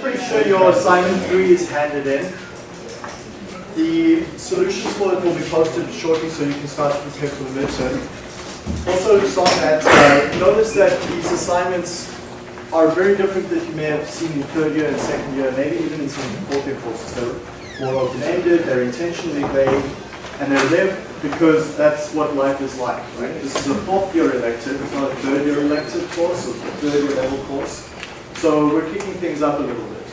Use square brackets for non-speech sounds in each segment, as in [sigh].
pretty sure your assignment 3 is handed in. The solutions for it will be posted shortly so you can start to prepare for the midterm. Also, just on that, uh, notice that these assignments are very different that you may have seen in third year and second year, maybe even in some fourth year courses. They're more open-ended, they're intentionally vague, and they're there because that's what life is like, right? This is a fourth year elective, it's not a third year elective course, a third year level course. So we're kicking things up a little bit,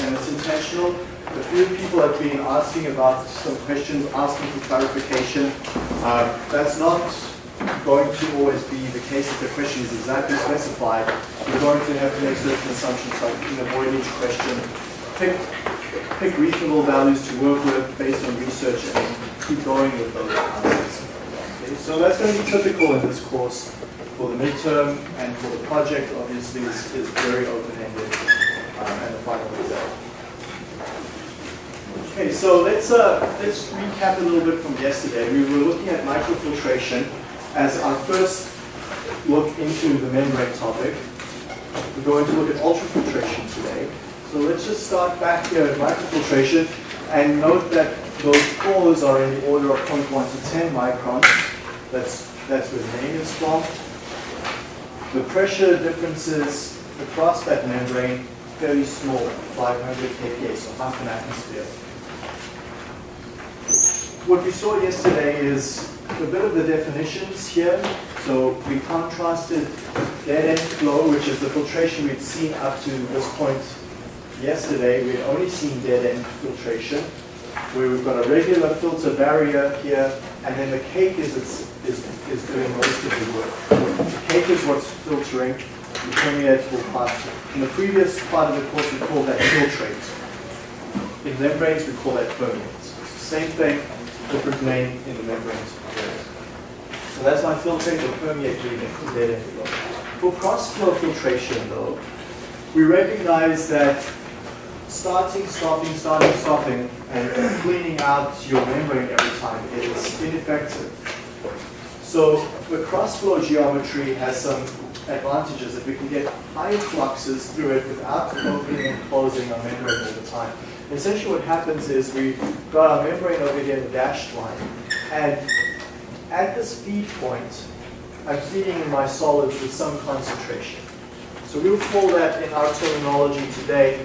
and it's intentional. A few people have been asking about some questions, asking for clarification. Uh, that's not going to always be the case if the question is exactly specified. You're going to have to make certain assumptions like can avoid each question. Pick, pick reasonable values to work with based on research and keep going with those answers. Okay, so that's going to be typical in this course for the midterm and for the project obviously is, is very open-ended um, and the final result. Okay, so let's uh, let's recap a little bit from yesterday. We were looking at microfiltration as our first look into the membrane topic. We're going to look at ultrafiltration today. So let's just start back here at microfiltration and note that those pores are in the order of 0.1 to 10 microns. That's, that's where the name is from. The pressure differences across that membrane very small, 500 kPa, so half an atmosphere. What we saw yesterday is a bit of the definitions here. So we contrasted dead end flow, which is the filtration we'd seen up to this point yesterday. We'd only seen dead end filtration, where we've got a regular filter barrier here, and then the cake is, is, is doing most of the work. The is what's filtering, the permeate will pass. In the previous part of the course, we called that filtrate. In membranes, we call that permeates. Same thing, different name in the membranes. So that's my filtrate or permeate reading. For cross-flow filtration though, we recognize that starting, stopping, starting, stopping, and cleaning out your membrane every time is ineffective. So the cross-flow geometry has some advantages that we can get high fluxes through it without opening and closing our membrane all the time. Essentially what happens is we've got our membrane over here in the dashed line, and at this feed point, I'm feeding my solids with some concentration. So we'll call that in our terminology today,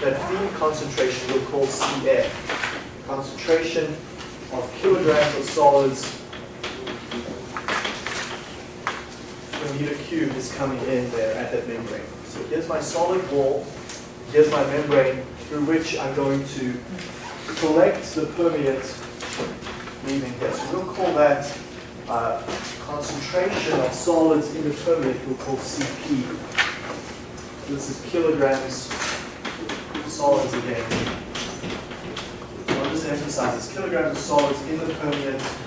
that feed concentration we'll call CF. Concentration of kilograms of solids meter cube is coming in there at that membrane. So here's my solid wall, here's my membrane through which I'm going to collect the permeate leaving here. So we'll call that uh, concentration of solids in the permeate, we'll call CP. This is kilograms of solids again. I'll just emphasize this, kilograms of solids in the permeate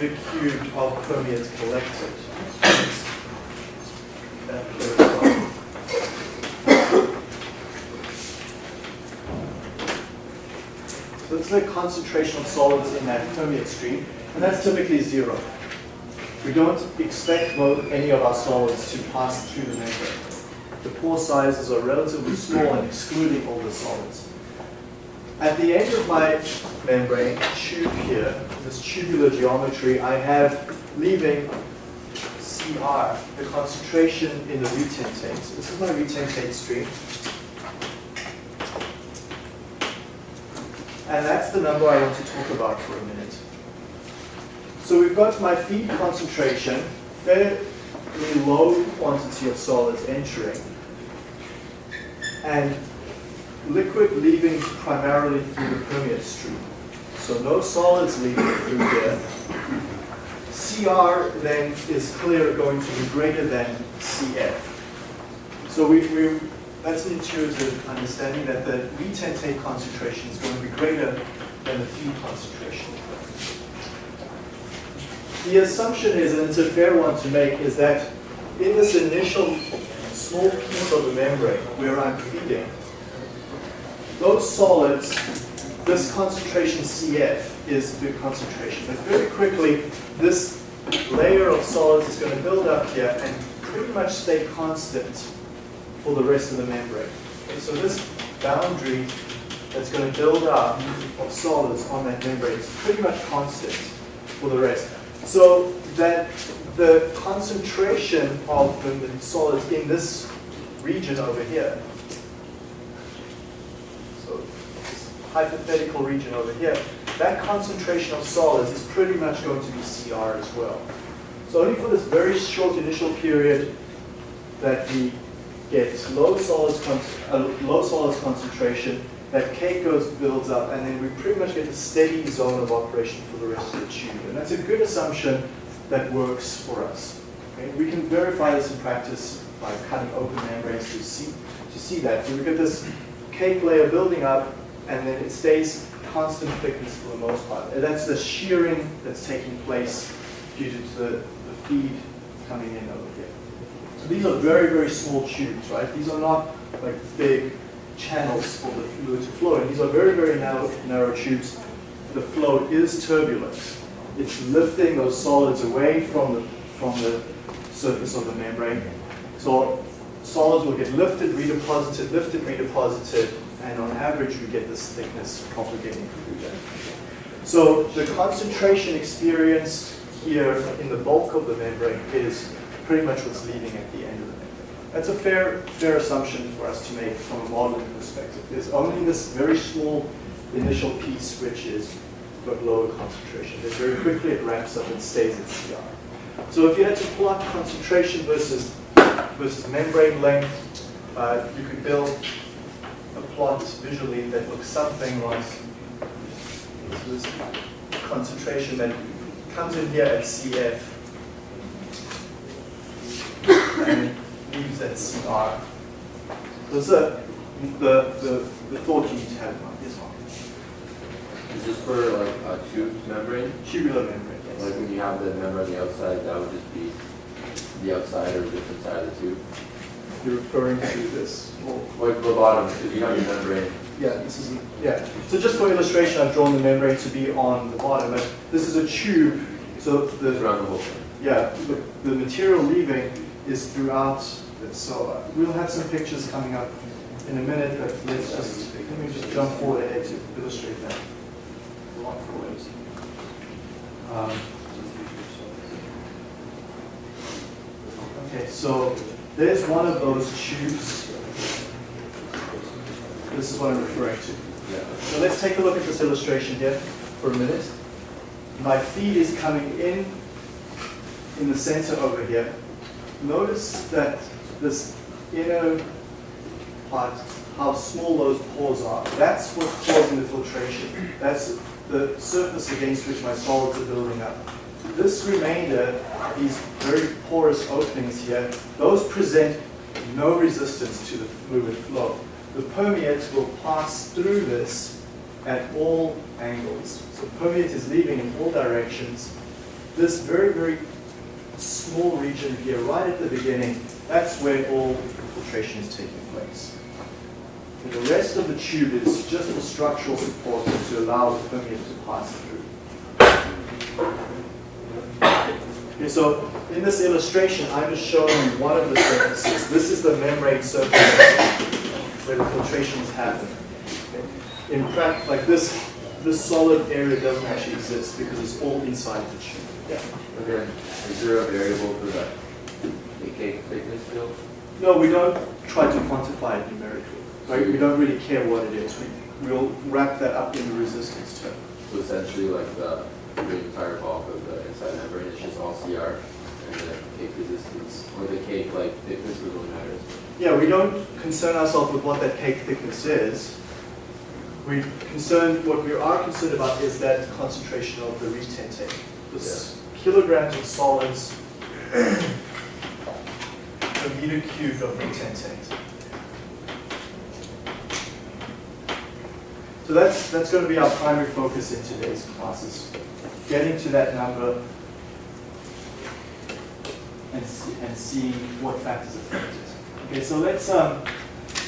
meter cubed of permeate collected. So it's the concentration of solids in that permeate stream, and that's typically zero. We don't expect any of our solids to pass through the membrane. The pore sizes are relatively small and excluding all the solids. At the end of my membrane tube here, this tubular geometry, I have leaving CR, the concentration in the retentate. So This is my retentate stream. And that's the number I want to talk about for a minute. So we've got my feed concentration, fairly low quantity of solids entering, and liquid leaving primarily through the permeate stream. So no solids leaving through there. CR then is clear going to be greater than CF. So we, we that's an intuitive understanding that the retentate concentration is going to be greater than the feed concentration. The assumption is, and it's a fair one to make, is that in this initial small piece of the membrane where I'm feeding, those solids, this concentration CF is the concentration. But very quickly, this layer of solids is going to build up here and pretty much stay constant for the rest of the membrane. Okay, so this boundary that's going to build up of solids on that membrane is pretty much constant for the rest. So that the concentration of the, the solids in this region over here, so this hypothetical region over here, that concentration of solids is pretty much going to be CR as well. So only for this very short initial period that we get low solids, uh, low solids concentration, that cake goes builds up, and then we pretty much get a steady zone of operation for the rest of the tube. And that's a good assumption that works for us. Okay? We can verify this in practice by cutting open membranes to see to see that. So we get this cake layer building up, and then it stays constant thickness for the most part. And that's the shearing that's taking place due to the, the feed coming in over here. So these are very, very small tubes, right? These are not like big channels for the fluid to flow in. These are very, very narrow, narrow tubes. The flow is turbulent. It's lifting those solids away from the, from the surface of the membrane. So solids will get lifted, redeposited, lifted, redeposited, and on average we get this thickness propagating through there. So the concentration experienced here in the bulk of the membrane is pretty much what's leaving at the end of the membrane. That's a fair, fair assumption for us to make from a modeling perspective. There's only this very small initial piece which is got lower concentration. Then very quickly it ramps up and stays at CR. So if you had to plot concentration versus, versus membrane length, uh, you could build a plot visually that looks something like this concentration that comes in here at CF and leaves at CR. Those are the, the, the thought you need to have mind. Yes, Mark. Is this for like a tube membrane? Tubular membrane, yes. Like when you have the membrane on the outside, that would just be the outside or different side of the tube? You're referring to this. Like the bottom, because you have your membrane. yeah, this is, yeah. So just for illustration, I've drawn the membrane to be on the bottom, but this is a tube, so the, around the whole thing. yeah, the, the material leaving is throughout it. So uh, we'll have some pictures coming up in a minute, but let's just, let me just jump forward ahead to illustrate that. Um, Okay, so there's one of those tubes. This is what I'm referring to. So let's take a look at this illustration here for a minute. My feed is coming in in the center over here. Notice that this inner part, how small those pores are. That's what's causing the filtration. That's the surface against which my solids are building up. This remainder, these very porous openings here, those present no resistance to the fluid flow. The permeate will pass through this at all angles. So permeate is leaving in all directions. This very, very small region here, right at the beginning, that's where all filtration is taking place. And the rest of the tube is just for structural support to allow the permeate to pass through. Okay, so in this illustration, I'm just showing one of the surfaces. This is the membrane surface where the filtration is happening. Okay. In fact, like this, this solid area doesn't actually exist because it's all inside the tube. Yeah. Okay. Is there a variable for that? Thickness still? No, we don't try to quantify it numerically. Right? We don't really care what it is. We, we'll wrap that up in the resistance term. So essentially like the, the entire bulk of the inside membrane is just all CR and uh, the cake resistance, or the cake like thickness really matters. Yeah, we don't concern ourselves with what that cake thickness is. We concern, what we are concerned about is that concentration of the retentate. This kilograms of solids per meter cubed of retentate. So that's, that's going to be our primary focus in today's classes. Getting to that number and, see, and seeing what factors affect it. Okay, so let's, um,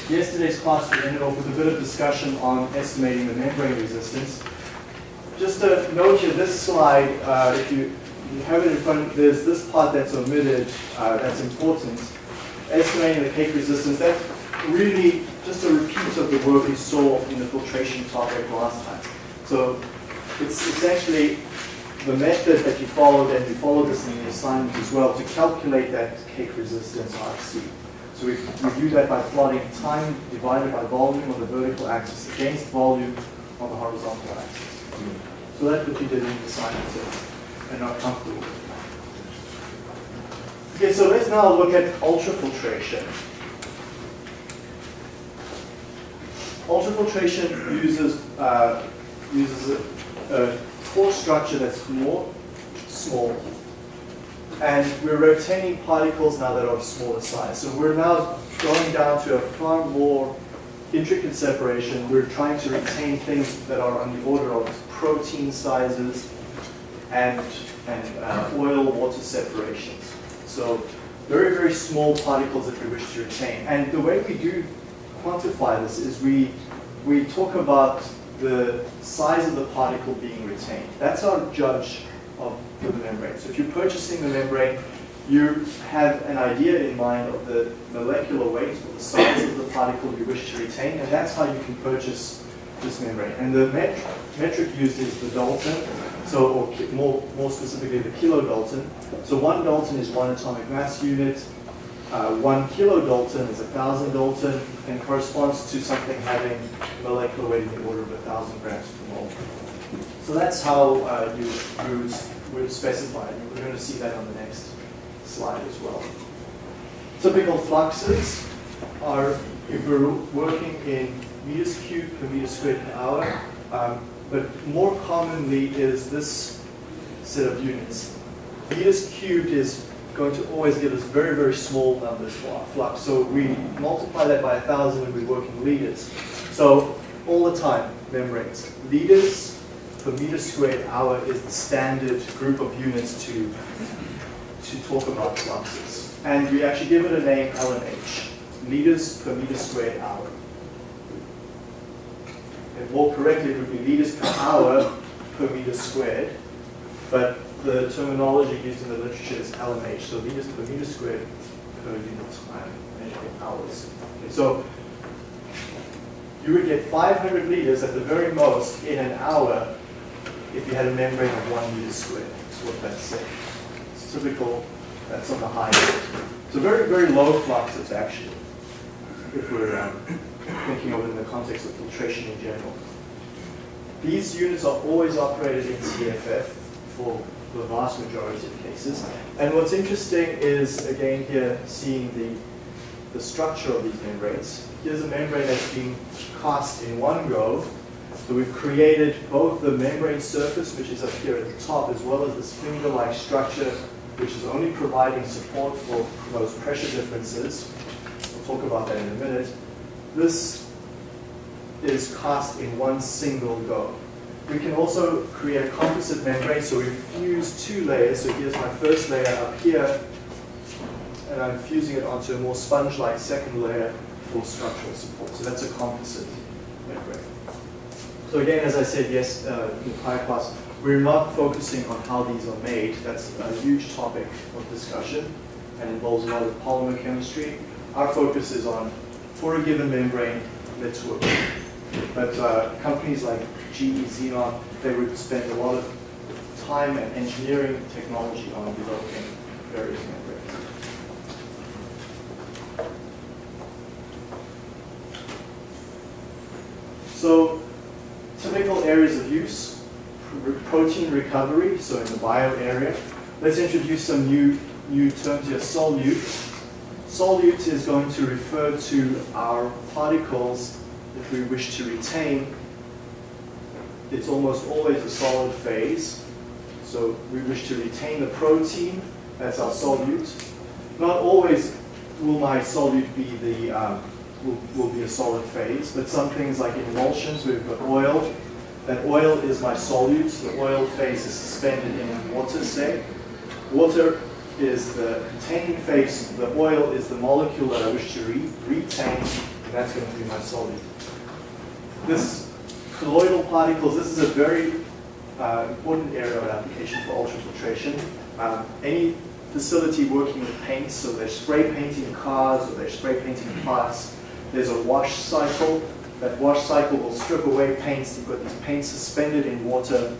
yesterday's class we ended off with a bit of discussion on estimating the membrane resistance. Just a note here, this slide, uh, if you you have it in front, of, there's this part that's omitted, uh, that's important. Estimating the cake resistance, that's really just a repeat of the work we saw in the filtration topic last time. So it's, it's actually the method that you followed, and you followed this in the assignment as well, to calculate that cake resistance RC. So we, we do that by plotting time divided by volume on the vertical axis against volume on the horizontal axis. So that's what you did in the assignment and not comfortable with. Okay, so let's now look at ultrafiltration. Ultrafiltration uses, uh, uses a, a core structure that's more small. And we're retaining particles now that are of smaller size. So we're now going down to a far more intricate separation. We're trying to retain things that are on the order of protein sizes and, and uh, oil water separations. So very, very small particles that we wish to retain. And the way we do quantify this is we, we talk about the size of the particle being retained. That's our judge of the membrane. So if you're purchasing the membrane, you have an idea in mind of the molecular weight or the size of the particle you wish to retain, and that's how you can purchase this membrane. And the met metric used is the Dalton, so or more, more specifically the kilodalton. So one Dalton is one atomic mass unit, uh, one kilodalton is a thousand Dalton, and corresponds to something having molecular weight in the order of a thousand grams per mole. So that's how uh, you, you would specify it. We're going to see that on the next slide as well. Typical fluxes are, if we're working in meters cubed per meter squared per hour, um, but more commonly is this set of units. Meters cubed is going to always give us very, very small numbers for our flux. So we multiply that by a thousand and we work in liters. So all the time, membranes. Liters per meter squared hour is the standard group of units to, to talk about fluxes. And we actually give it a name, LMH, liters per meter squared hour. And more correctly, it would be liters per hour per meter squared. But the terminology used in the literature is LMH, so liters per meter squared per unit time, measuring hours. Okay, so you would get 500 liters at the very most in an hour if you had a membrane of one meter squared. That's what that's saying. It's typical, that's on the high end. So very, very low fluxes actually, if we're um, thinking of it in the context of filtration in general. These units are always operated in CFF for the vast majority of cases. And what's interesting is, again here, seeing the, the structure of these membranes. Here's a membrane that's been cast in one go. So we've created both the membrane surface, which is up here at the top, as well as this finger-like structure, which is only providing support for those pressure differences. We'll talk about that in a minute. This is cast in one single go. We can also create composite membrane, so we fuse two layers. So here's my first layer up here, and I'm fusing it onto a more sponge-like second layer for structural support. So that's a composite membrane. So again, as I said yes uh, in the prior class, we're not focusing on how these are made. That's a huge topic of discussion and involves a lot of polymer chemistry. Our focus is on, for a given membrane, let's work. But uh, companies like GE Zenon, they would spend a lot of time and engineering technology on developing various membranes. So typical areas of use, protein recovery, so in the bio area. Let's introduce some new, new terms here, solute. Solute is going to refer to our particles that we wish to retain. It's almost always a solid phase. So we wish to retain the protein, that's our solute. Not always will my solute be the um, will, will be a solid phase, but some things like emulsions, we've got oil. That oil is my solute. The oil phase is suspended in water, say. Water is the containing phase. The oil is the molecule that I wish to re retain, and that's going to be my solute. This colloidal particles, this is a very uh, important area of application for ultrafiltration. Um, any facility working with paints, so they're spray painting cars or they're spray painting parts, there's a wash cycle. That wash cycle will strip away paints. You've got these paints suspended in water.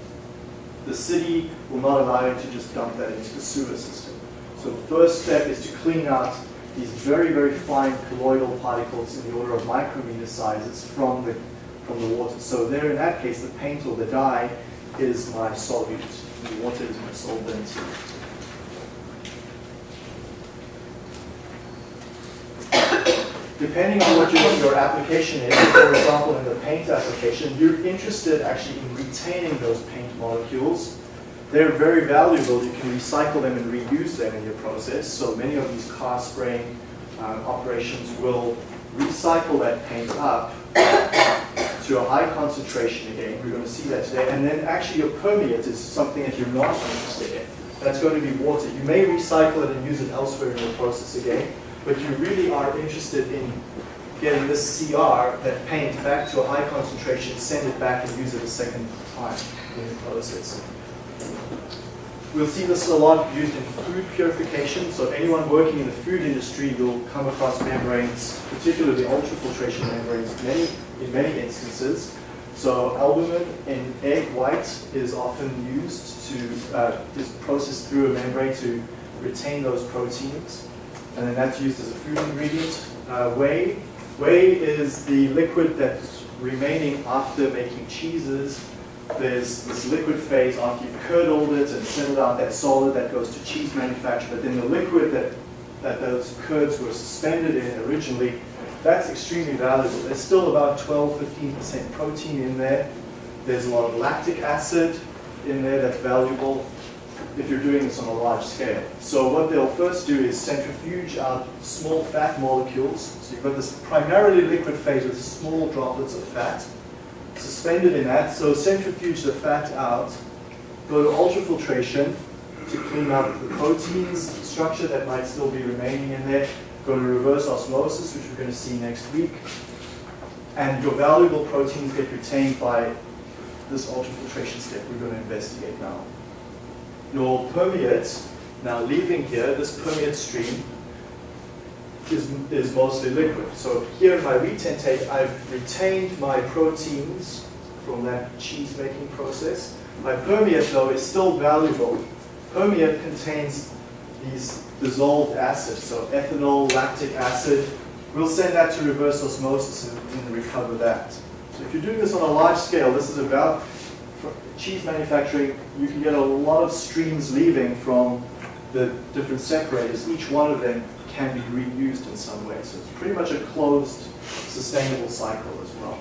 The city will not allow you to just dump that into the sewer system. So the first step is to clean out these very, very fine colloidal particles in the order of micrometer sizes from the, from the water. So there, in that case, the paint or the dye is my solute. The water is my solvent. Depending on what your, your application is, for example, in the paint application, you're interested actually in retaining those paint molecules. They're very valuable. You can recycle them and reuse them in your process. So many of these car spraying um, operations will recycle that paint up to a high concentration again. We're going to see that today. And then actually your permeate is something that you're not interested in. That's going to be water. You may recycle it and use it elsewhere in your process again, but you really are interested in getting this CR, that paint, back to a high concentration, send it back and use it a second time in the process. We'll see this a lot used in food purification. So anyone working in the food industry will come across membranes, particularly ultrafiltration membranes, many, in many instances. So albumin in egg white is often used to, uh, is processed through a membrane to retain those proteins. And then that's used as a food ingredient. Uh, whey, whey is the liquid that's remaining after making cheeses there's this liquid phase after you've curdled it and settled out that solid that goes to cheese manufacture, but then the liquid that, that those curds were suspended in originally, that's extremely valuable. There's still about 12-15% protein in there. There's a lot of lactic acid in there that's valuable if you're doing this on a large scale. So what they'll first do is centrifuge out small fat molecules. So you've got this primarily liquid phase with small droplets of fat suspended in that. So centrifuge the fat out, go to ultrafiltration to clean out the proteins structure that might still be remaining in there, go to reverse osmosis, which we're going to see next week, and your valuable proteins get retained by this ultrafiltration step we're going to investigate now. Your permeate, now leaving here, this permeate stream is, is mostly liquid. So here in my retentate, I've retained my proteins from that cheese making process. My permeate though is still valuable. Permeate contains these dissolved acids, so ethanol, lactic acid. We'll send that to reverse osmosis and, and recover that. So if you're doing this on a large scale, this is about cheese manufacturing, you can get a lot of streams leaving from the different separators. Each one of them can be reused in some way. So it's pretty much a closed, sustainable cycle as well.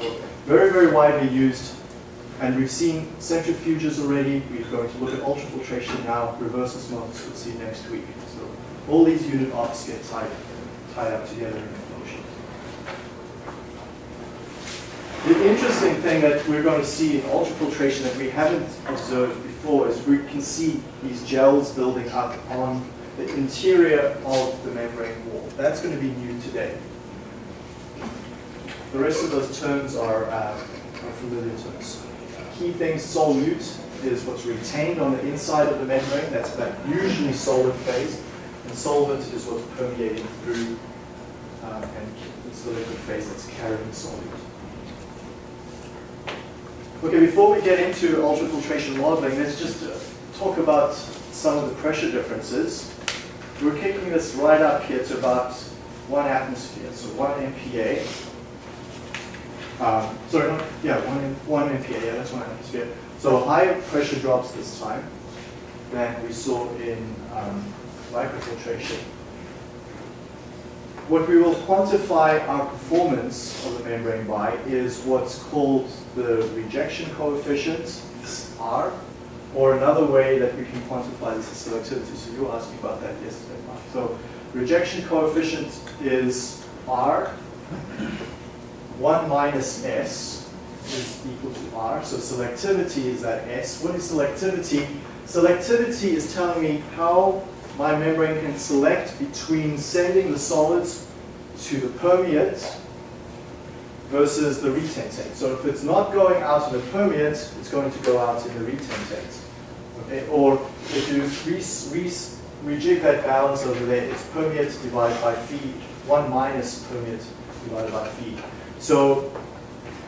So very, very widely used. And we've seen centrifuges already. We're going to look at ultrafiltration now, reverse osmosis we'll see next week. So all these unit ops get tied, tied up together in the interesting thing that we're going to see in ultrafiltration that we haven't observed before is we can see these gels building up on the interior of the membrane wall. That's going to be new today. The rest of those terms are, uh, are familiar terms. Key things, solute is what's retained on the inside of the membrane. That's that usually solid phase. And solvent is what's permeating through, um, and it's the liquid phase that's carrying solute. Okay, before we get into ultrafiltration modeling, let's just uh, talk about some of the pressure differences. We're kicking this right up here to about one atmosphere, so one MPa. Um, sorry, yeah, one, one MPa, yeah, that's one atmosphere. So higher pressure drops this time than we saw in um, microfiltration. What we will quantify our performance of the membrane by is what's called the rejection coefficient, R, or another way that we can quantify this is selectivity. So you asked me about that yesterday, Mark. So rejection coefficient is R. 1 minus S is equal to R. So selectivity is that S. What is selectivity? Selectivity is telling me how my membrane can select between sending the solids to the permeate versus the retentate. So if it's not going out in the permeate, it's going to go out in the retentate. Okay? Or if you re re rejig that balance over there, it's permeate divided by feed, 1 minus permeate divided by feed. So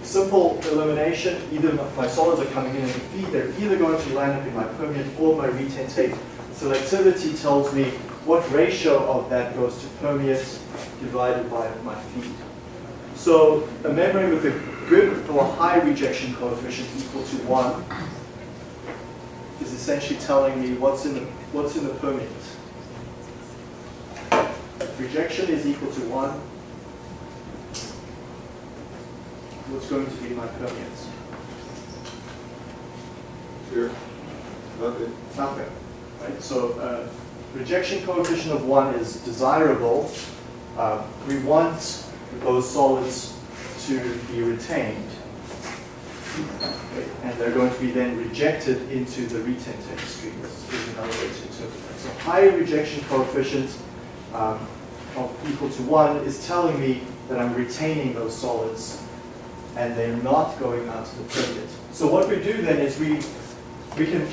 simple elimination, either my solids are coming in the feed, they're either going to land up in my permeate or my retentate. Selectivity tells me what ratio of that goes to permeate divided by my feed. So a membrane with a good or high rejection coefficient equal to 1 is essentially telling me what's in the, what's in the permeate. Rejection is equal to 1. What's going to be my permeate? Here. Nothing. Nothing. Right? So uh, rejection coefficient of 1 is desirable. Uh, we want those solids to be retained. Okay, And they're going to be then rejected into the retentate stream. Is another way to interpret that. So high rejection coefficient um, of equal to 1 is telling me that I'm retaining those solids and they're not going out to the permeate. So what we do then is we, we can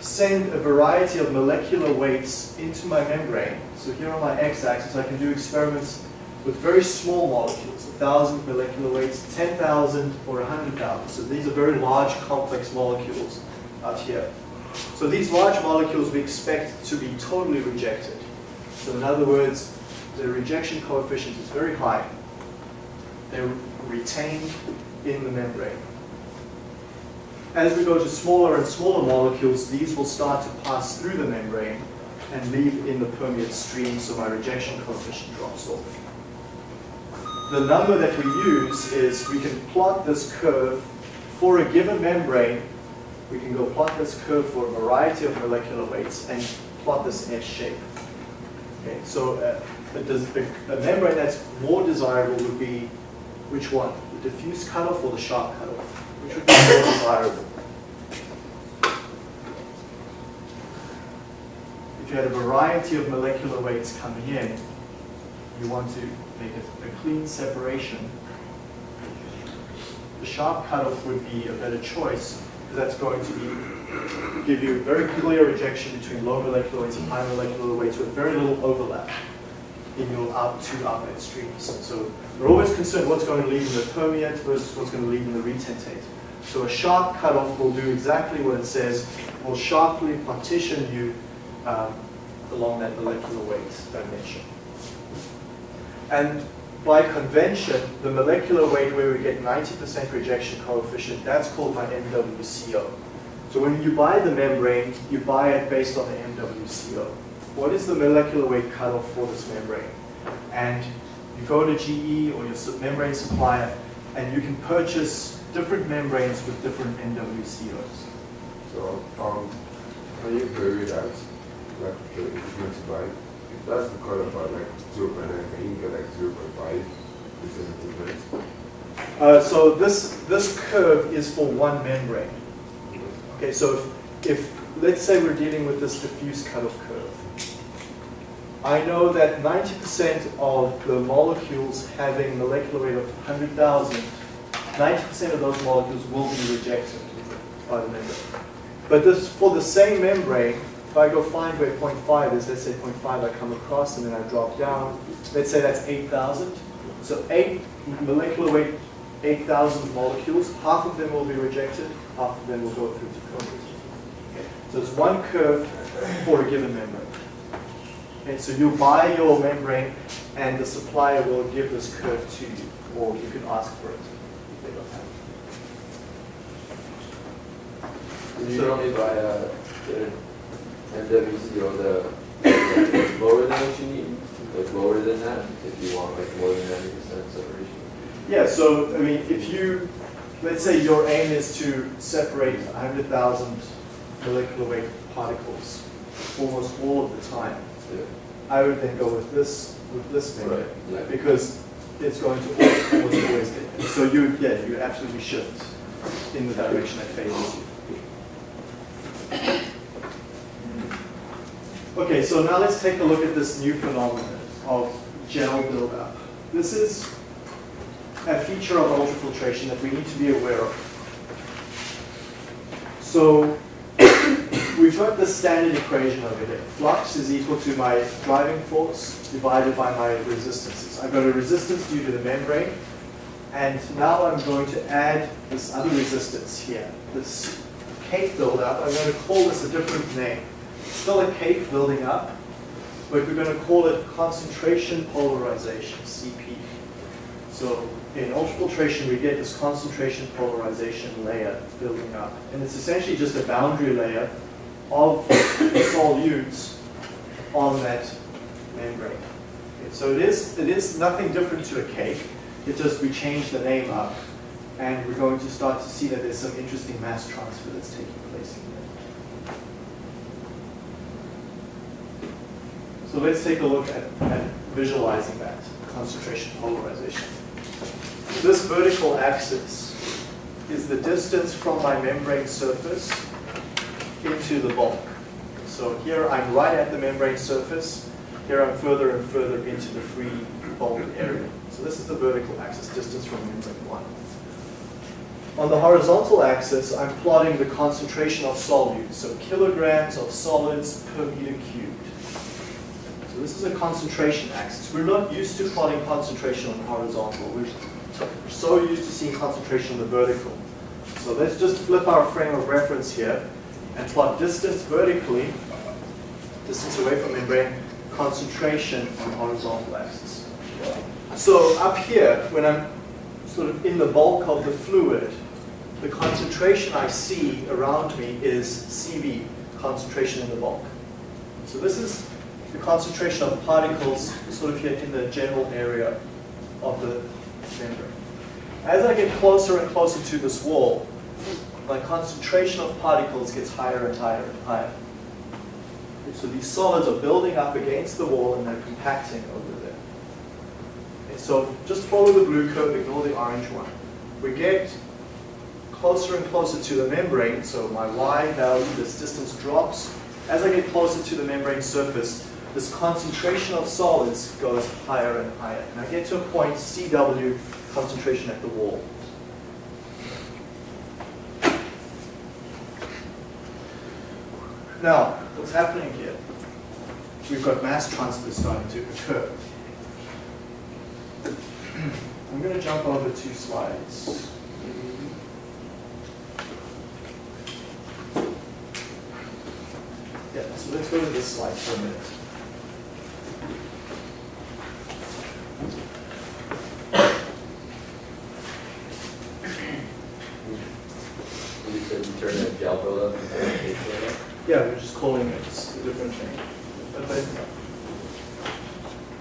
send a variety of molecular weights into my membrane. So here on my x-axis I can do experiments with very small molecules, 1,000 molecular weights, 10,000 or 100,000. So these are very large complex molecules out here. So these large molecules we expect to be totally rejected. So in other words, the rejection coefficient is very high. They're retained in the membrane. As we go to smaller and smaller molecules, these will start to pass through the membrane and leave in the permeate stream, so my rejection coefficient drops off the number that we use is we can plot this curve for a given membrane. We can go plot this curve for a variety of molecular weights and plot this S shape. Okay, so uh, a, a, membrane that's more desirable would be which one? The diffuse cutoff or the sharp cutoff? Desirable? If you had a variety of molecular weights coming in, you want to make a, a clean separation. The sharp cutoff would be a better choice because that's going to be, give you very clear rejection between low molecular weights and high molecular weights with very little overlap in your out two outlet streams. So we're always concerned what's going to leave in the permeate versus what's going to leave in the retentate. So a sharp cutoff will do exactly what it says, will sharply partition you um, along that molecular weight dimension. And by convention, the molecular weight where we get 90% rejection coefficient, that's called my MWCO. So when you buy the membrane, you buy it based on the MWCO. What is the molecular weight cutoff for this membrane? And you go to GE or your membrane supplier, and you can purchase different membranes with different MWCOs. So, um, you vary that? Like, the, if you buy that's the color for like 0 0.9, can you get like 0 0.5 percent Uh, so this, this curve is for one membrane. Okay, so if, if, let's say we're dealing with this diffuse cutoff curve. I know that 90% of the molecules having molecular weight of 100,000, 90% of those molecules will be rejected by the membrane. But this, for the same membrane, if I go find where 0.5 is, let's say 0.5 I come across and then I drop down, let's say that's 8,000. So 8 molecular weight, 8,000 molecules, half of them will be rejected, half of them will go through to. Okay. So it's one curve for a given membrane. Okay, so you buy your membrane and the supplier will give this curve to you, or you can ask for it they don't have it. Only buy a and or the lower than what you need, like lower than that, if you want like more than 90% separation. Yeah, so I mean, if you, let's say your aim is to separate 100,000 molecular weight particles almost all of the time, yeah. I would then go with this with this method right. yeah. because it's going to almost always get. So you, yeah, you absolutely shift in the direction that favors you. Okay, so now let's take a look at this new phenomenon of gel buildup. This is a feature of ultrafiltration that we need to be aware of. So we've got the standard equation over here. Flux is equal to my driving force divided by my resistances. I've got a resistance due to the membrane, and now I'm going to add this other resistance here, this cake buildup. I'm going to call this a different name. It's Still a cake building up, but we're going to call it concentration polarization, CP. So in ultrafiltration, we get this concentration polarization layer building up. And it's essentially just a boundary layer of solutes on that membrane. Okay, so it is, it is nothing different to a cake. It just, we change the name up. And we're going to start to see that there's some interesting mass transfer that's taking place. So let's take a look at, at visualizing that concentration polarization. This vertical axis is the distance from my membrane surface into the bulk. So here I'm right at the membrane surface. Here I'm further and further into the free bulk area. So this is the vertical axis, distance from membrane 1. On the horizontal axis, I'm plotting the concentration of solutes, so kilograms of solids per meter cubed. So this is a concentration axis. We're not used to plotting concentration on the horizontal. We're so used to seeing concentration on the vertical. So let's just flip our frame of reference here and plot distance vertically, distance away from membrane, concentration on horizontal axis. So up here, when I'm sort of in the bulk of the fluid, the concentration I see around me is CV, concentration in the bulk. So this is the concentration of particles sort of here in the general area of the membrane. As I get closer and closer to this wall, my concentration of particles gets higher and higher and higher. So these solids are building up against the wall and they're compacting over there. And so just follow the blue curve, ignore the orange one. We get closer and closer to the membrane, so my y value, this distance drops. As I get closer to the membrane surface, this concentration of solids goes higher and higher. And I get to a point, CW, concentration at the wall. Now, what's happening here? We've got mass transfer starting to occur. [clears throat] I'm going to jump over two slides. Yeah, so let's go to this slide for a minute. You said you turn that gel buildup into a cake buildup? Yeah, we're just calling it a different thing. But they-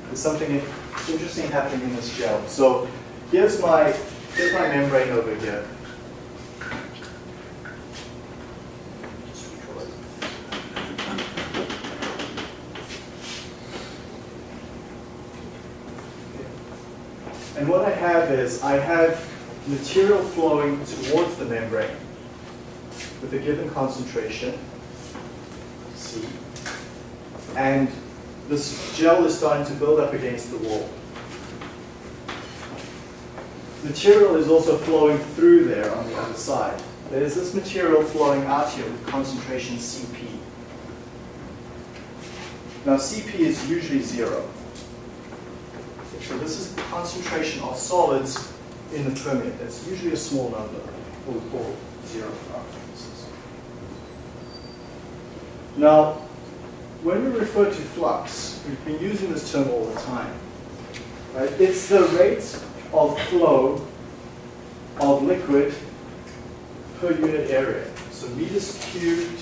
There's something interesting happening in this gel. So here's my, here's my membrane over here. And what I have is, I have material flowing towards the membrane with a given concentration, C, and this gel is starting to build up against the wall. Material is also flowing through there on the other side. There's this material flowing out here with concentration Cp. Now Cp is usually zero. So this is the concentration of solids in the permeate. That's usually a small number, what we call zero for our purposes. Now, when we refer to flux, we've been using this term all the time. Right? It's the rate of flow of liquid per unit area. So meters cubed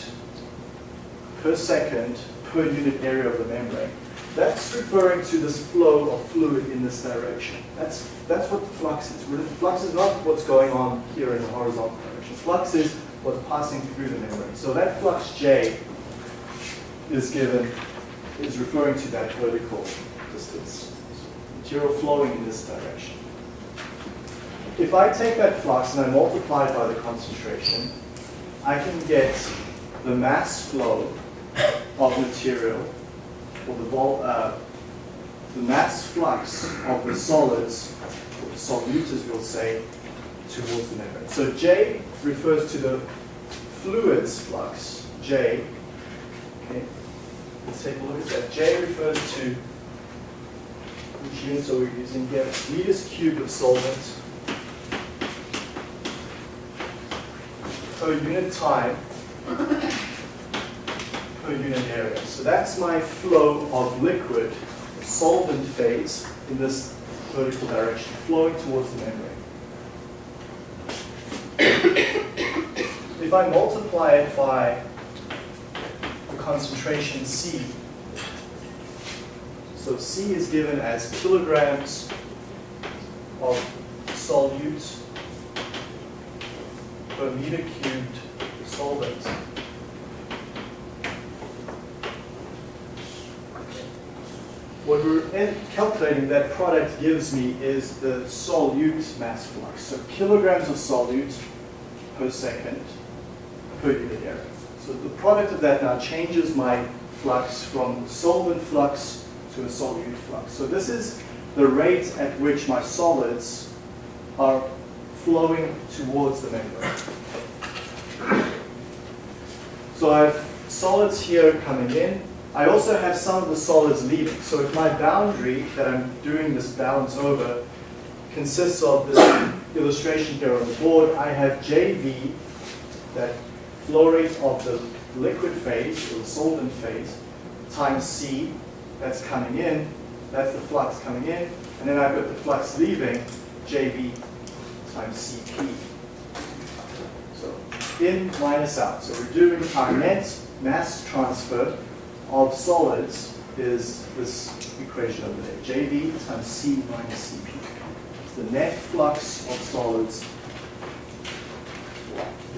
per second per unit area of the membrane. That's referring to this flow of fluid in this direction. That's, that's what the flux is. Flux is not what's going on here in the horizontal direction. Flux is what's passing through the membrane. So that flux J is given, is referring to that vertical distance. So Material flowing in this direction. If I take that flux and I multiply it by the concentration, I can get the mass flow of material, or the, vol uh, the mass flux of the solids or the solute, as we'll say, towards the membrane. So J refers to the fluid's flux, J. Okay, let's take a look at that. J refers to which units are we using here? Meters cubed of solvent per unit time per unit area. So that's my flow of liquid solvent phase in this vertical direction, flowing towards the membrane. if I multiply it by the concentration C, so C is given as kilograms of solute meter cubed solvent. What we're calculating that product gives me is the solute mass flux. So kilograms of solute per second per unit area. So the product of that now changes my flux from solvent flux to a solute flux. So this is the rate at which my solids are flowing towards the membrane. So I have solids here coming in. I also have some of the solids leaving. So if my boundary that I'm doing this balance over consists of this illustration here on the board, I have JV, that flow rate of the liquid phase, or the solvent phase, times C, that's coming in, that's the flux coming in, and then I've got the flux leaving, JV times CP. So in minus out. So we're doing our net mass transfer of solids is this equation over there, JV times C minus CP. It's the net flux of solids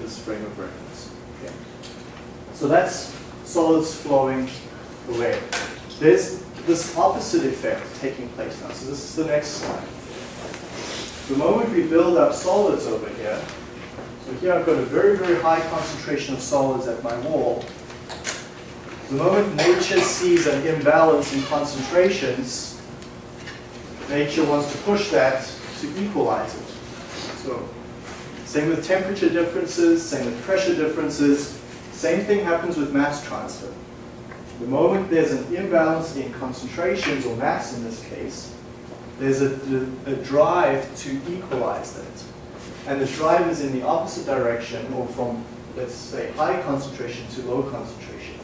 this frame of reference. Okay. So that's solids flowing away. There's this opposite effect taking place now. So this is the next slide. The moment we build up solids over here, so here I've got a very, very high concentration of solids at my wall. The moment nature sees an imbalance in concentrations, nature wants to push that to equalize it. So same with temperature differences, same with pressure differences. Same thing happens with mass transfer. The moment there's an imbalance in concentrations, or mass in this case, there's a, a drive to equalize that. And the drive is in the opposite direction, or from, let's say, high concentration to low concentration.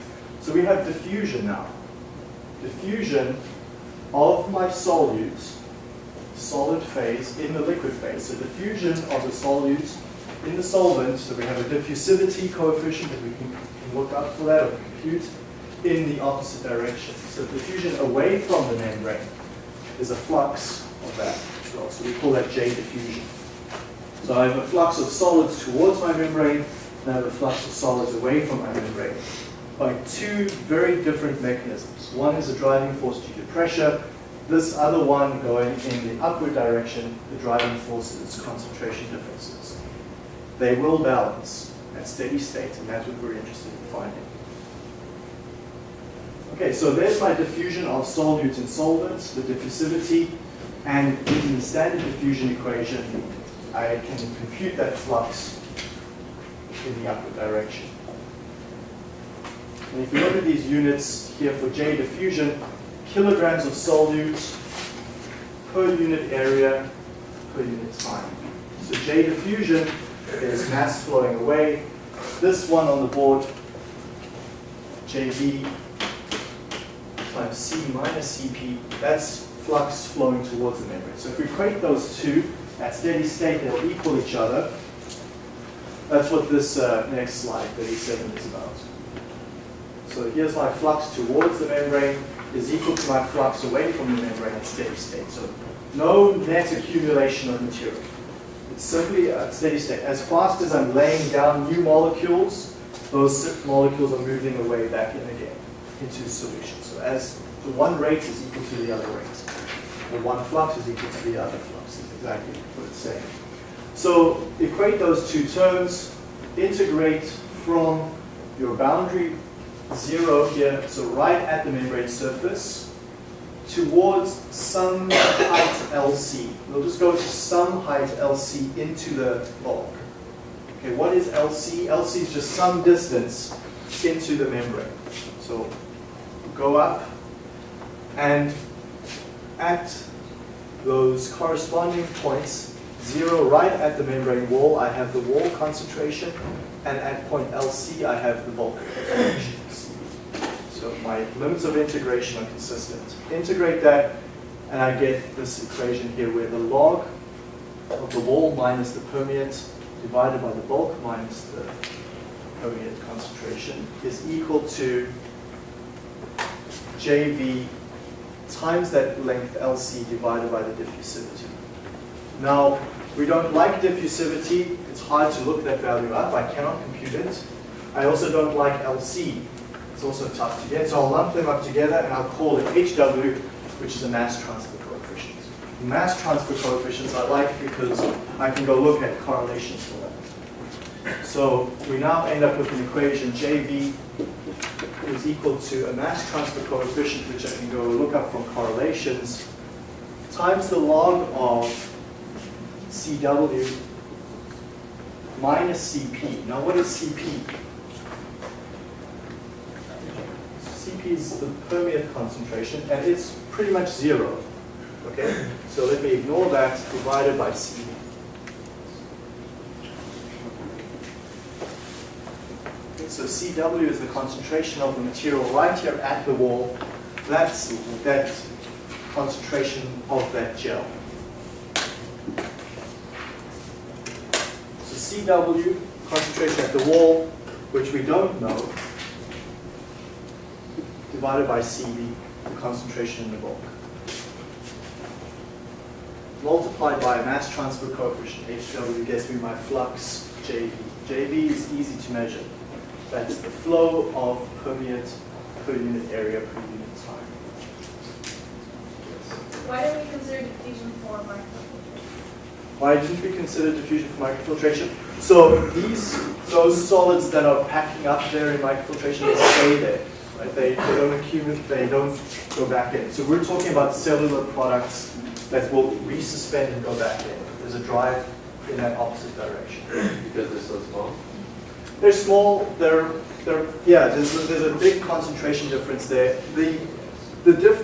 So we have diffusion now. Diffusion of my solutes solid phase in the liquid phase. So diffusion of the solute in the solvent, so we have a diffusivity coefficient that we can, can look up for that or compute in the opposite direction. So diffusion away from the membrane is a flux of that as well. So we call that J diffusion. So I have a flux of solids towards my membrane, and I have a flux of solids away from my membrane by two very different mechanisms. One is a driving force due to pressure, this other one going in the upward direction, the driving force is concentration differences. They will balance at steady state, and that's what we're interested in finding. Okay, so there's my diffusion of solutes and solvents, the diffusivity, and using the standard diffusion equation, I can compute that flux in the upward direction. And if you look at these units here for J diffusion, kilograms of solute per unit area per unit time. So J diffusion is mass flowing away. This one on the board, JV times C minus CP, that's flux flowing towards the membrane. So if we equate those two at steady state, they'll equal each other. That's what this uh, next slide, 37, is about. So here's my flux towards the membrane is equal to my flux away from the membrane at steady state. So no net accumulation of material. It's simply a steady state. As fast as I'm laying down new molecules, those molecules are moving away back in again into solution. So as the one rate is equal to the other rate. The one flux is equal to the other flux. Is exactly what it's saying. So equate those two terms, integrate from your boundary zero here, so right at the membrane surface, towards some height LC. We'll just go to some height LC into the bulk. Okay, what is LC? LC is just some distance into the membrane. So go up and at those corresponding points, zero right at the membrane wall, I have the wall concentration, and at point LC, I have the bulk concentration. So my limits of integration are consistent. Integrate that, and I get this equation here where the log of the wall minus the permeate divided by the bulk minus the permeate concentration is equal to JV times that length LC divided by the diffusivity. Now, we don't like diffusivity. It's hard to look that value up. I cannot compute it. I also don't like LC. It's also tough to get. So I'll lump them up together and I'll call it HW, which is the mass transfer coefficient. Mass transfer coefficients I like because I can go look at correlations for them. So we now end up with an equation JV is equal to a mass transfer coefficient, which I can go look up from correlations, times the log of CW minus CP. Now what is CP? CP is the permeate concentration, and it's pretty much zero. Okay, so let me ignore that divided by CP. So CW is the concentration of the material right here at the wall. That's that concentration of that gel. So CW, concentration at the wall, which we don't know, divided by CV, the concentration in the bulk. Multiplied by a mass transfer coefficient, HW gets me my flux, JV. JV is easy to measure. That's the flow of permeate per unit area per unit time. Why don't we consider diffusion for microfiltration? Why didn't we consider diffusion for microfiltration? So these, those solids that are packing up there in microfiltration, they stay there. Right? They, they don't accumulate, they don't go back in. So we're talking about cellular products that will resuspend and go back in. There's a drive in that opposite direction. Because they're so small? They're small, they're, they're, yeah, there's, a- there's a big concentration difference there. The, the diff,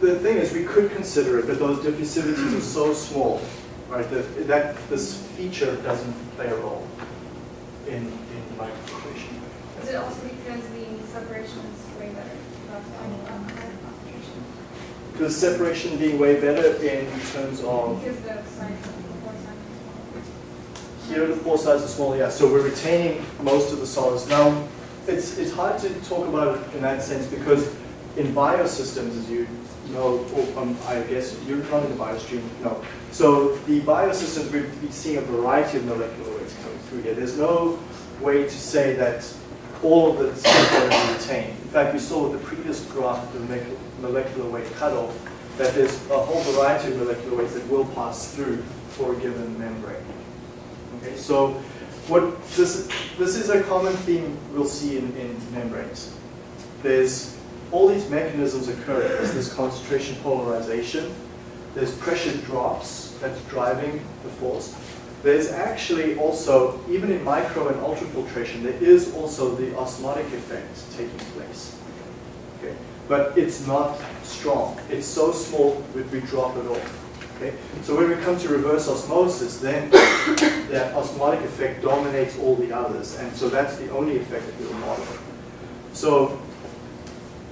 the thing is, we could consider it, but those diffusivities are so small, right, that, that this feature doesn't play a role in, in microfiltration. Is it also because the separation is way better? That's why you um, want higher concentration? The separation being way better in terms of, Because the size of the pore size here the pore size is small, yeah, so we're retaining most of the solids. Now, it's, it's hard to talk about it in that sense because in biosystems, as you know, or um, I guess you're not in the biostream, no. So the biosystems, we've seeing a variety of molecular weights coming through here. There's no way to say that all of the stuff be retained. In fact, we saw with the previous graph, the molecular weight cutoff, that there's a whole variety of molecular weights that will pass through for a given membrane. Okay, so what this this is a common theme we'll see in, in membranes. There's all these mechanisms occurring. There's this concentration polarization. There's pressure drops that's driving the force. There's actually also, even in micro and ultrafiltration, there is also the osmotic effect taking place. Okay? But it's not strong. It's so small that we drop it off. Okay? So when we come to reverse osmosis, then [coughs] that osmotic effect dominates all the others, and so that's the only effect that we'll model. So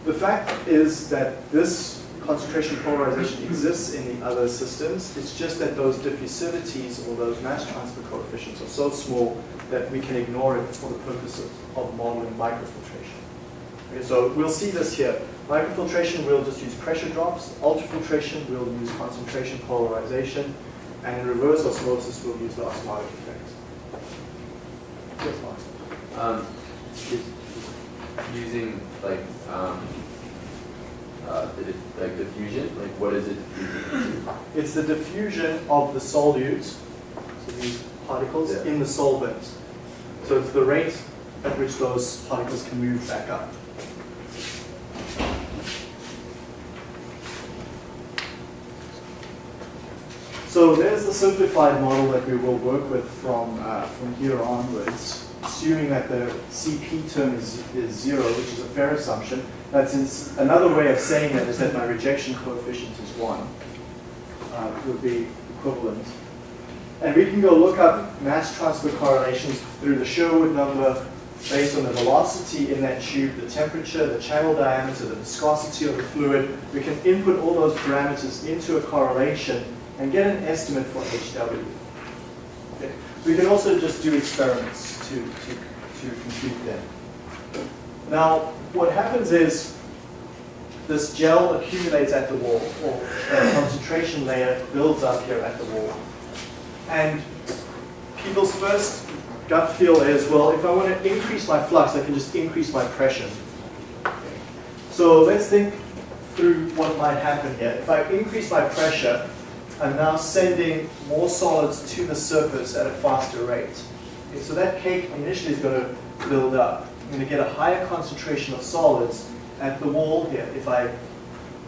the fact is that this concentration polarization exists in the other systems. It's just that those diffusivities or those mass transfer coefficients are so small that we can ignore it for the purpose of, of modeling microfiltration. Okay, so we'll see this here. Microfiltration, we'll just use pressure drops. Ultrafiltration, we'll use concentration polarization. And in reverse osmosis, we'll use the osmotic effect. Yes? Um, using like, um, uh, the, like diffusion, like what is it diffusing? It's the diffusion of the solutes, so these particles, Yeah. in the solvent. So it's the rate at which those particles can move back up. So there's the simplified model that we will work with from, uh, from here onwards, assuming that the CP term is, is zero, which is a fair assumption. That's ins- another way of saying that is that my rejection coefficient is one, uh, would be equivalent. And we can go look up mass transfer correlations through the Sherwood number based on the velocity in that tube, the temperature, the channel diameter, the viscosity of the fluid. We can input all those parameters into a correlation and get an estimate for HW. Okay. We can also just do experiments to, to, to compute them. Now, what happens is this gel accumulates at the wall, or a concentration layer builds up here at the wall. And people's first gut feel is, well, if I want to increase my flux, I can just increase my pressure. So let's think through what might happen here. If I increase my pressure, I'm now sending more solids to the surface at a faster rate. Okay, so that cake initially is going to build up. I'm going to get a higher concentration of solids at the wall here if I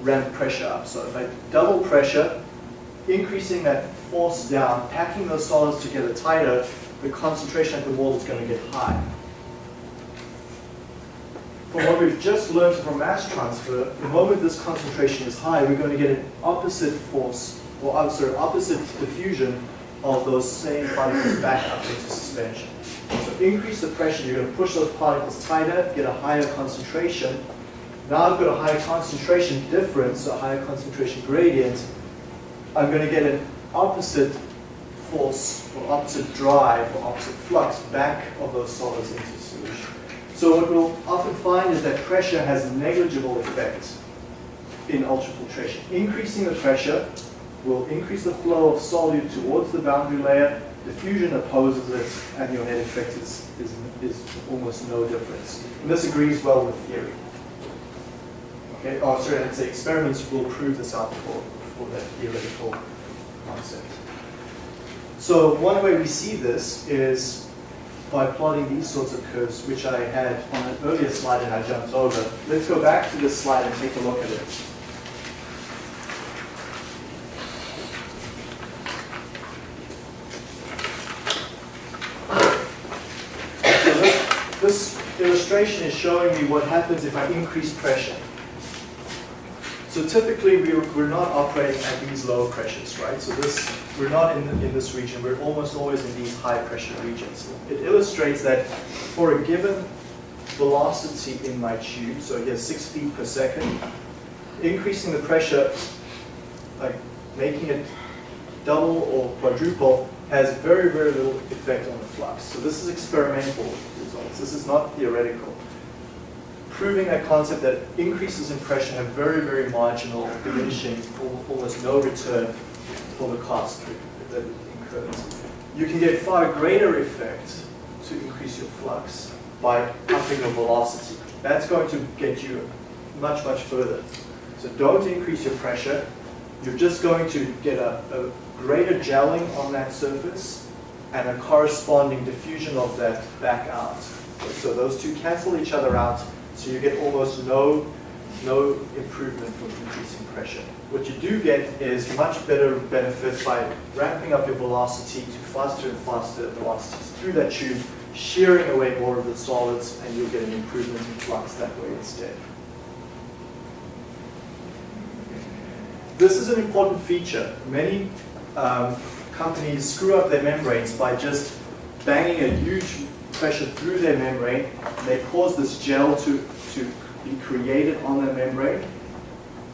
ramp pressure up. So if I double pressure, increasing that force down, packing those solids together tighter, the concentration at the wall is going to get high. From what we've just learned from mass transfer, the moment this concentration is high, we're going to get an opposite force, or I'm sorry, opposite diffusion of those same particles back up into suspension. So increase the pressure, you're going to push those particles tighter, get a higher concentration. Now I've got a higher concentration difference, a higher concentration gradient. I'm going to get an opposite force, or opposite drive, or opposite flux back of those solids into solution. So what we'll often find is that pressure has negligible effect in ultrafiltration. Increasing the pressure will increase the flow of solute towards the boundary layer, diffusion opposes it, and your net effect is, is, is almost no difference. And this agrees well with theory. Okay, oh sorry, I'd say experiments will prove this out for, for that theoretical concept. So one way we see this is by plotting these sorts of curves, which I had on an earlier slide and I jumped over. Let's go back to this slide and take a look at it. So this, this illustration is showing me what happens if I increase pressure. So typically we're, we're not operating at these low pressures, right? So this, we're not in, in this region, we're almost always in these high pressure regions. It illustrates that for a given velocity in my tube, so here's six feet per second, increasing the pressure, like making it double or quadruple, has very, very little effect on the flux. So this is experimental results, this is not theoretical proving that concept that increases in pressure have very, very marginal, diminishing, almost no return for the cost that it incurs. You can get far greater effect to increase your flux by upping your velocity. That's going to get you much, much further. So don't increase your pressure. You're just going to get a, a greater gelling on that surface and a corresponding diffusion of that back out. So those two cancel each other out so you get almost no, no improvement from increasing pressure. What you do get is much better benefit by ramping up your velocity to faster and faster velocities through that tube, shearing away more of the solids, and you'll get an improvement in flux that way instead. This is an important feature. Many um, companies screw up their membranes by just banging a huge through their membrane. They cause this gel to, to be created on their membrane,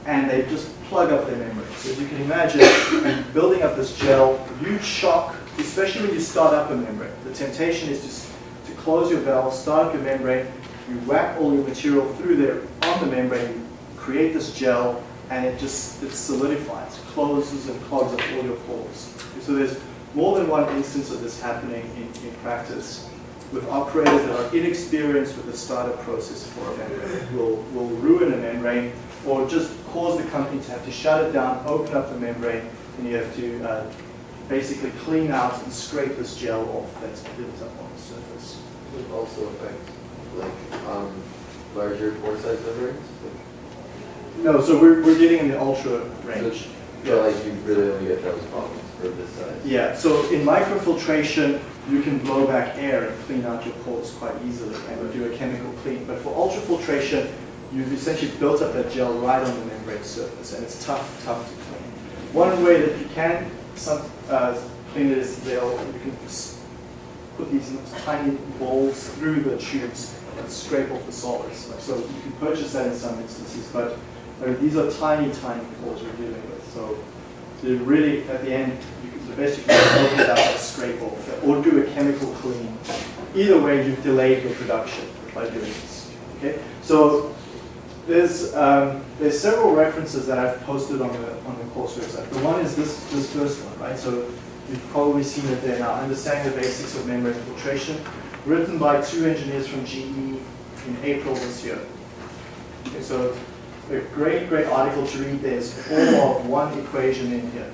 and they just plug up their membrane. So as you can imagine, building up this gel, huge shock, especially when you start up a membrane. The temptation is to, to close your valve, start up your membrane, you whack all your material through there on the membrane, you create this gel, and it just it solidifies, closes and clogs up all your pores. So there's more than one instance of this happening in, in practice with operators that are inexperienced with the startup process for a membrane. Will, will ruin a membrane or just cause the company to have to shut it down, open up the membrane, and you have to uh, basically clean out and scrape this gel off that's built up on the surface. Would it also affect like um, larger pore size membranes? No, so we're, we're getting in the ultra range. So like you really only get those problems for this size. Yeah, so in microfiltration, you can blow back air and clean out your pores quite easily and do a chemical clean. But for ultrafiltration, you've essentially built up that gel right on the membrane surface, and it's tough, tough to clean. One way that you can some, uh, clean it is they'll, you can put these tiny balls through the tubes and scrape off the solids. So you can purchase that in some instances, but these are tiny, tiny pores we're dealing with. So to really, at the end, you can, the best you can do is up scrape off, or do a chemical clean. Either way, you've delayed your production by doing this. Okay, so there's um, there's several references that I've posted on the on the course website. The one is this this first one, right? So you've probably seen it there now. Understanding the basics of membrane filtration, written by two engineers from GE in April this year. Okay, so a great, great article to read. There's all of one equation in here.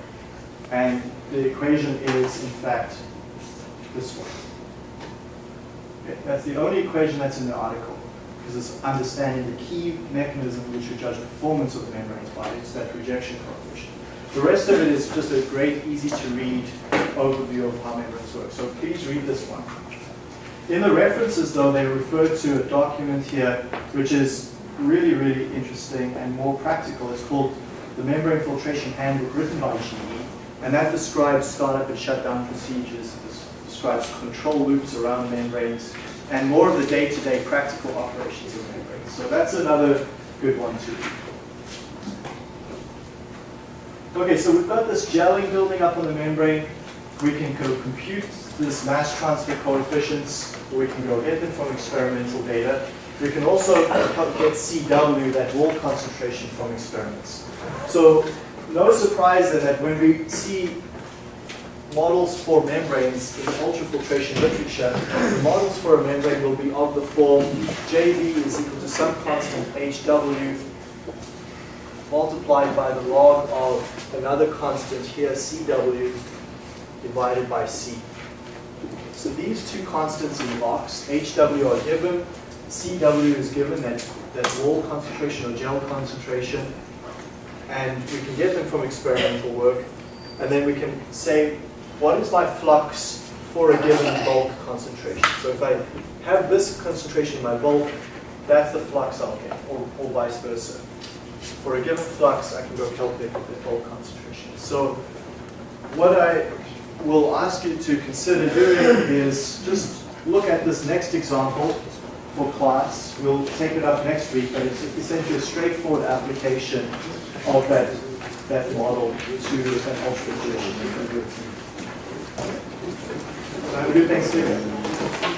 And the equation is, in fact, this one. Okay, that's the only equation that's in the article, because it's understanding the key mechanism which we judge performance of the membranes by it's that rejection coefficient. The rest of it is just a great, easy to read overview of how membranes work. So please read this one. In the references, though, they refer to a document here which is really, really interesting and more practical. It's called the Membrane Filtration Handbook, written by GE, and that describes startup and shutdown procedures, this describes control loops around membranes, and more of the day-to-day practical operations of membranes. So that's another good one to read. Okay, so we've got this gelling building up on the membrane. We can go compute this mass transfer coefficients, or we can go get them from experimental data. We can also get CW, that wall concentration, from experiments. So no surprise then that when we see models for membranes in ultrafiltration literature, the models for a membrane will be of the form JV is equal to some constant HW multiplied by the log of another constant here, CW, divided by C. So these two constants in the box, HW are given, CW is given, that, that wall concentration or gel concentration, and we can get them from experimental work, and then we can say, what is my flux for a given bulk concentration? So if I have this concentration in my bulk, that's the flux I'll get, or, or vice versa. For a given flux, I can go calculate the bulk concentration. So what I will ask you to consider doing is just look at this next example for class. We'll take it up next week, but it's essentially a straightforward application of that, that model to an ultrafiltration. So have a good Thanksgiving.